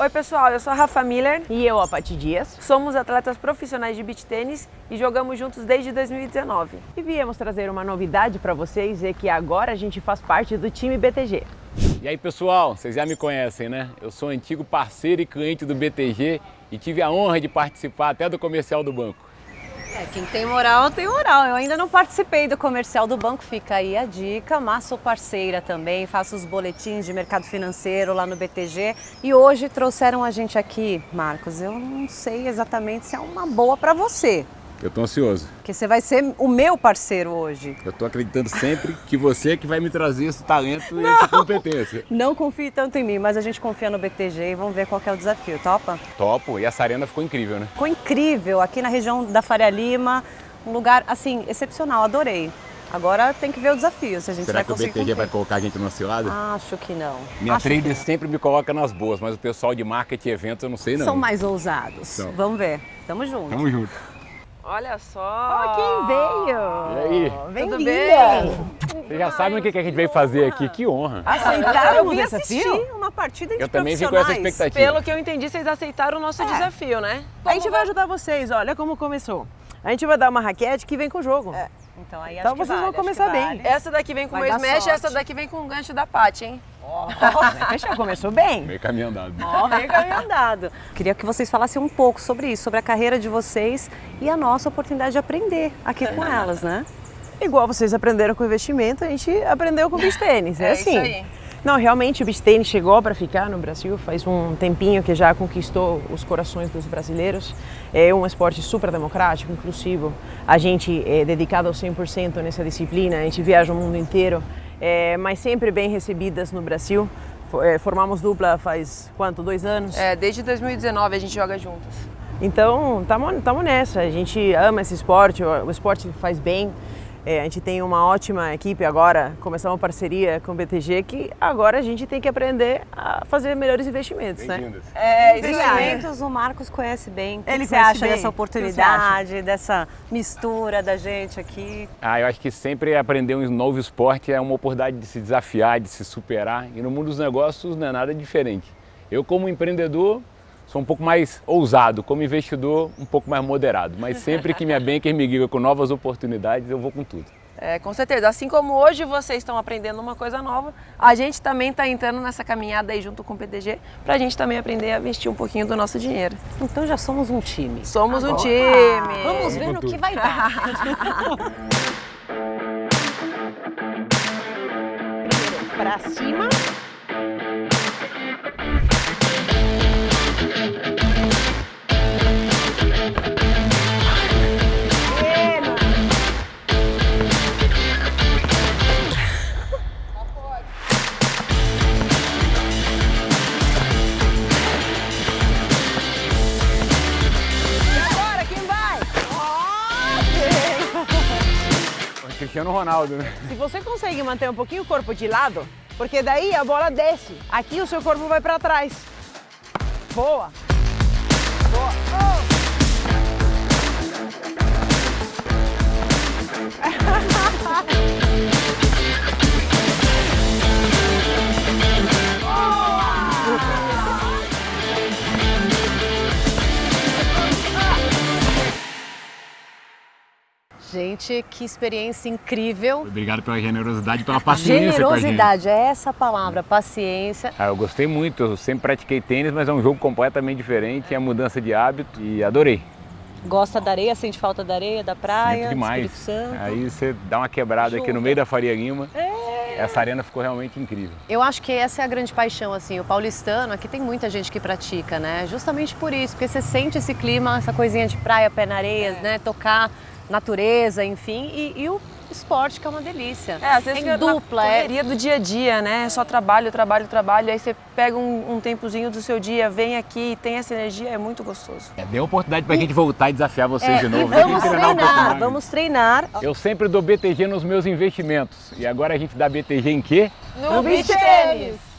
Oi pessoal, eu sou a Rafa Miller. E eu, a Pati Dias. Somos atletas profissionais de beach tênis e jogamos juntos desde 2019. E viemos trazer uma novidade para vocês, é que agora a gente faz parte do time BTG. E aí pessoal, vocês já me conhecem né? Eu sou antigo parceiro e cliente do BTG e tive a honra de participar até do comercial do banco. É, quem tem moral, tem moral. Eu ainda não participei do comercial do banco, fica aí a dica, mas sou parceira também, faço os boletins de mercado financeiro lá no BTG. E hoje trouxeram a gente aqui, Marcos, eu não sei exatamente se é uma boa para você. Eu tô ansioso. Porque você vai ser o meu parceiro hoje. Eu tô acreditando sempre que você é que vai me trazer esse talento e essa competência. Não confie tanto em mim, mas a gente confia no BTG e vamos ver qual é o desafio, topa? Topo, e essa arena ficou incrível, né? Ficou incrível, aqui na região da Faria Lima, um lugar, assim, excepcional, adorei. Agora tem que ver o desafio, se a gente Será vai que o BTG cumprir. vai colocar a gente numa cilada? Acho que não. Minha Acho trader sempre me coloca nas boas, mas o pessoal de marketing e eventos eu não sei não. São mais ousados. São. Vamos ver. Tamo junto. Tamo junto. Olha só! Ó, quem veio! E aí? Bem-vinda! bem? Vocês já sabem o que que a gente veio fazer aqui, que honra. Aceitaram eu o vim desafio? assistir uma partida de Eu também vim com essa profissionais. expectativa. Pelo que eu entendi, vocês aceitaram o nosso desafio, né? A gente vai ajudar vocês, olha como começou. A gente vai dar uma raquete que vem com o jogo. Então aí Então vocês vão vale, acho começar que bem. vale. Essa daqui vem com Vai o smash e essa daqui vem com o gancho da Paty, hein? Já começou bem. Meio caminho andado. Ó, meio caminho andado. Queria que vocês falassem um pouco sobre isso, sobre a carreira de vocês e a nossa oportunidade de aprender aqui com elas, né? Igual vocês aprenderam com investimento, a gente aprendeu com beach tênis. É, É assim. isso aí. Não, realmente o beach tênis chegou para ficar no Brasil, faz um tempinho que já conquistou os corações dos brasileiros. É um esporte super democrático, inclusivo. A gente é dedicado ao 100% nessa disciplina, a gente viaja o mundo inteiro, é, mas sempre bem recebidas no Brasil. É, Formamos dupla faz quanto? Dois anos? É, desde 2019 a gente joga juntas. Então, estamos nessa. A gente ama esse esporte, o esporte faz bem. É, a gente tem uma ótima equipe agora, começamos uma parceria com o BTG, que agora a gente tem que aprender a fazer melhores investimentos, né? É, Investimentos o Marcos conhece bem. O que Ele que você acha bem. dessa oportunidade, dessa mistura da gente aqui? Ah, eu acho que sempre aprender um novo esporte é uma oportunidade de se desafiar, de se superar. E no mundo dos negócios não é nada diferente. Eu, como empreendedor, sou um pouco mais ousado, como investidor, um pouco mais moderado. Mas sempre que minha banker me liga com novas oportunidades, eu vou com tudo. É, com certeza. Assim como hoje vocês estão aprendendo uma coisa nova, a gente também está entrando nessa caminhada aí junto com o PDG para a gente também aprender a investir um pouquinho do nosso dinheiro. Então já somos um time. Somos um Agora- time. Vamos ver no que vai dar. Para cima. Cristiano Ronaldo, né? Se você consegue manter um pouquinho o corpo de lado, porque daí a bola desce. Aqui o seu corpo vai para trás. Boa. Boa. Gente, que experiência incrível. Obrigado pela generosidade pela paciência Generosidade, é essa a palavra, paciência. Ah, eu gostei muito, eu sempre pratiquei tênis, mas é um jogo completamente diferente, é a mudança de hábito e adorei. Gosta da areia, sente falta da areia, da praia, Sinto demais. Espírito Santo. Aí você dá uma quebrada aqui no meio da Faria Lima. Essa arena ficou realmente incrível. Eu acho que essa é a grande paixão, assim, o paulistano, aqui tem muita gente que pratica, né? Justamente por isso, porque você sente esse clima, essa coisinha de praia, pé na areia, né? Tocar natureza, enfim, e, e o esporte que é uma delícia. É, às vezes fica dupla, na é correria do dia a dia, né? É Só trabalho, trabalho, trabalho. Aí você pega um, um tempozinho do seu dia, vem aqui e tem essa energia, é muito gostoso. É, deu oportunidade pra gente voltar e desafiar vocês de É, e novo. né? vamos treinar um treinar, mais. vamos treinar. Eu sempre dou BTG nos meus investimentos. E agora a gente dá BTG em quê? No beach tênis!